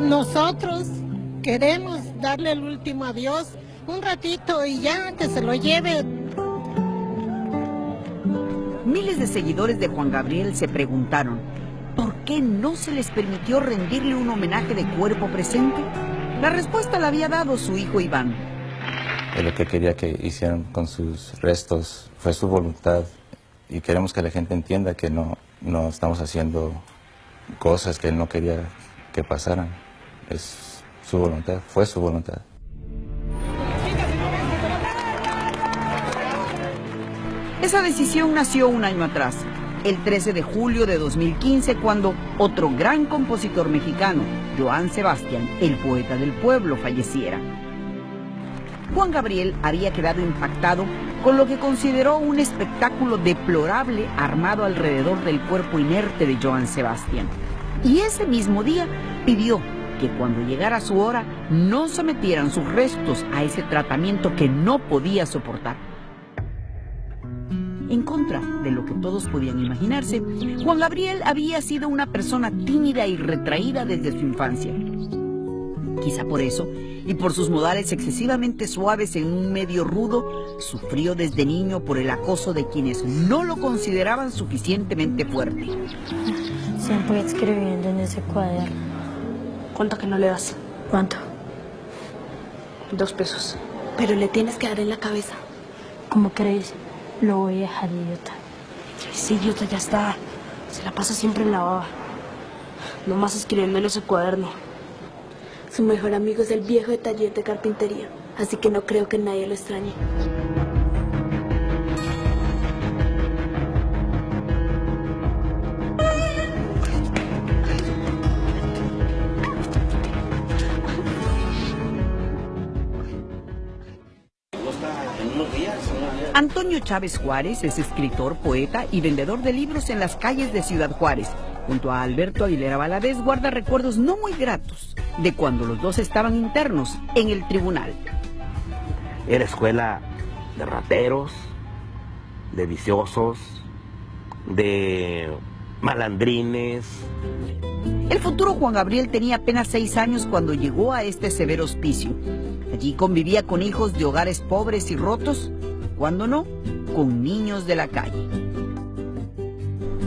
Nosotros queremos darle el último adiós un ratito y ya que se lo lleve. Miles de seguidores de Juan Gabriel se preguntaron, ¿por qué no se les permitió rendirle un homenaje de cuerpo presente? La respuesta la había dado su hijo Iván. Lo que quería que hicieran con sus restos fue su voluntad y queremos que la gente entienda que no, no estamos haciendo cosas que él no quería que pasaran. Es su voluntad, fue su voluntad. Esa decisión nació un año atrás, el 13 de julio de 2015, cuando otro gran compositor mexicano, Joan Sebastián, el poeta del pueblo, falleciera. Juan Gabriel había quedado impactado con lo que consideró un espectáculo deplorable armado alrededor del cuerpo inerte de Joan Sebastián. Y ese mismo día pidió que cuando llegara su hora no sometieran sus restos a ese tratamiento que no podía soportar. En contra de lo que todos podían imaginarse, Juan Gabriel había sido una persona tímida y retraída desde su infancia. Quizá por eso, y por sus modales excesivamente suaves en un medio rudo, sufrió desde niño por el acoso de quienes no lo consideraban suficientemente fuerte. Siempre escribiendo en ese cuaderno. ¿Cuánto que no le das? ¿Cuánto? Dos pesos. Pero le tienes que dar en la cabeza. ¿Cómo crees? Lo voy a dejar idiota. Sí, idiota, ya está. Se la pasa siempre en la baba. Nomás escribiendo en ese cuaderno. Su mejor amigo es el viejo de taller de carpintería. Así que no creo que nadie lo extrañe. Antonio Chávez Juárez es escritor, poeta y vendedor de libros en las calles de Ciudad Juárez. Junto a Alberto Aguilera Valadez guarda recuerdos no muy gratos de cuando los dos estaban internos en el tribunal. Era escuela de rateros, de viciosos, de malandrines. El futuro Juan Gabriel tenía apenas seis años cuando llegó a este severo hospicio. Allí convivía con hijos de hogares pobres y rotos cuando no, con niños de la calle.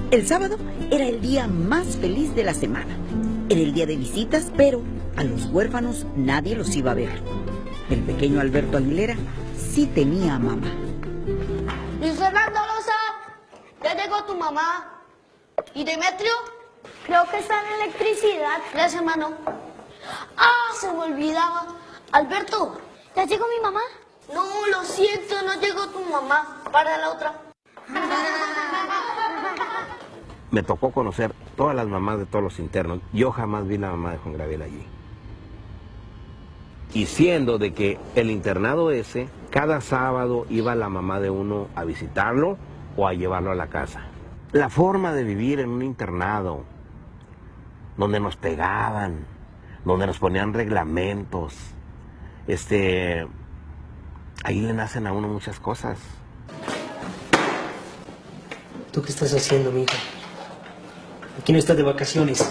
El sábado era el día más feliz de la semana. Era el día de visitas, pero a los huérfanos nadie los iba a ver. El pequeño Alberto Aguilera sí tenía a mamá. Luis Fernando Loza, ya llegó tu mamá. ¿Y Demetrio? Creo que está en electricidad. Gracias, hermano. Ah, se me olvidaba. Alberto. ¿Ya llegó mi mamá? No, lo siento, no llegó tu mamá. Para la otra. Me tocó conocer todas las mamás de todos los internos. Yo jamás vi la mamá de Juan Gabriel allí. Y siendo de que el internado ese, cada sábado iba la mamá de uno a visitarlo o a llevarlo a la casa. La forma de vivir en un internado, donde nos pegaban, donde nos ponían reglamentos, este, ahí le nacen a uno muchas cosas. ¿Tú qué estás haciendo, mija? Aquí no estás de vacaciones.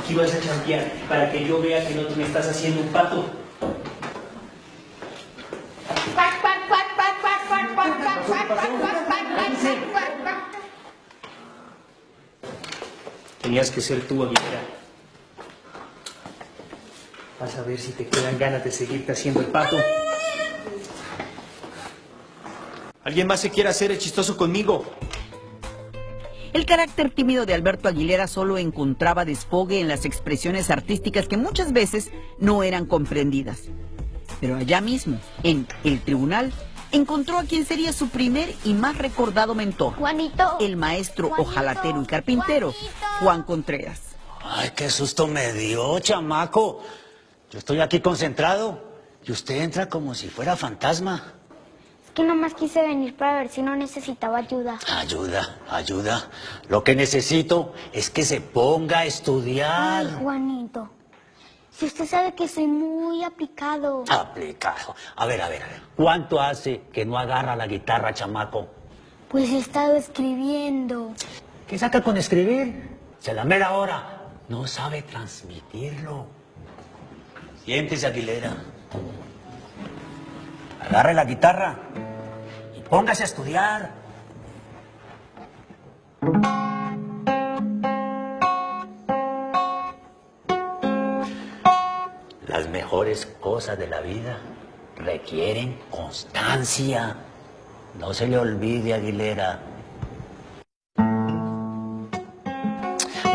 Aquí vas a champear para que yo vea que no te me estás haciendo un pato. Tenías que ser tú, Aguilera. Vas a ver si te quedan ganas de seguirte haciendo el pato. ¿Alguien más se quiere hacer el chistoso conmigo? El carácter tímido de Alberto Aguilera solo encontraba desfogue en las expresiones artísticas que muchas veces no eran comprendidas. Pero allá mismo, en el tribunal, encontró a quien sería su primer y más recordado mentor. Juanito. El maestro ojalatero y carpintero, Juan Contreras. Ay, qué susto me dio, chamaco. Yo estoy aquí concentrado y usted entra como si fuera fantasma. Que nomás quise venir para ver si no necesitaba ayuda. Ayuda, ayuda. Lo que necesito es que se ponga a estudiar. Ay, Juanito. Si usted sabe que soy muy aplicado. Aplicado. A ver, a ver. ¿Cuánto hace que no agarra la guitarra, chamaco? Pues he estado escribiendo. ¿Qué saca con escribir? Se la mera hora. No sabe transmitirlo. Siéntese, Aguilera. Agarre la guitarra póngase a estudiar. Las mejores cosas de la vida requieren constancia. No se le olvide, Aguilera.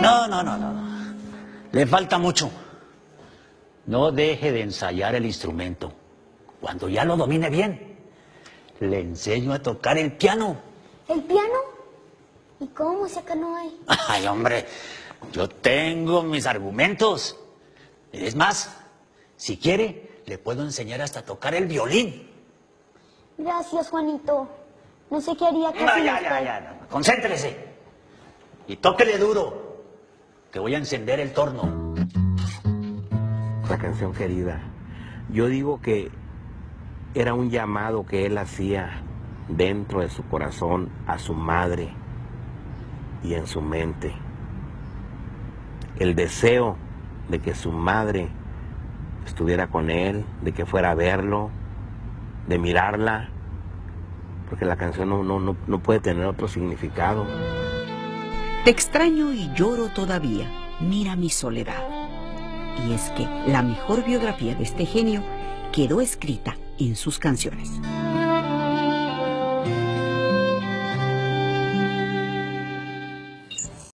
No, no, no, no. Le falta mucho. No deje de ensayar el instrumento. Cuando ya lo domine bien, le enseño a tocar el piano. ¿El piano? ¿Y cómo música no hay? Ay, hombre, yo tengo mis argumentos. Es más, si quiere, le puedo enseñar hasta a tocar el violín. Gracias, Juanito. No sé qué haría No, casi ya, ya, ya. no. Concéntrese. Y tóquele duro, que voy a encender el torno. La canción querida. Yo digo que era un llamado que él hacía dentro de su corazón a su madre y en su mente. El deseo de que su madre estuviera con él, de que fuera a verlo, de mirarla, porque la canción no, no, no, no puede tener otro significado. Te extraño y lloro todavía. Mira mi soledad. Y es que la mejor biografía de este genio quedó escrita en sus canciones.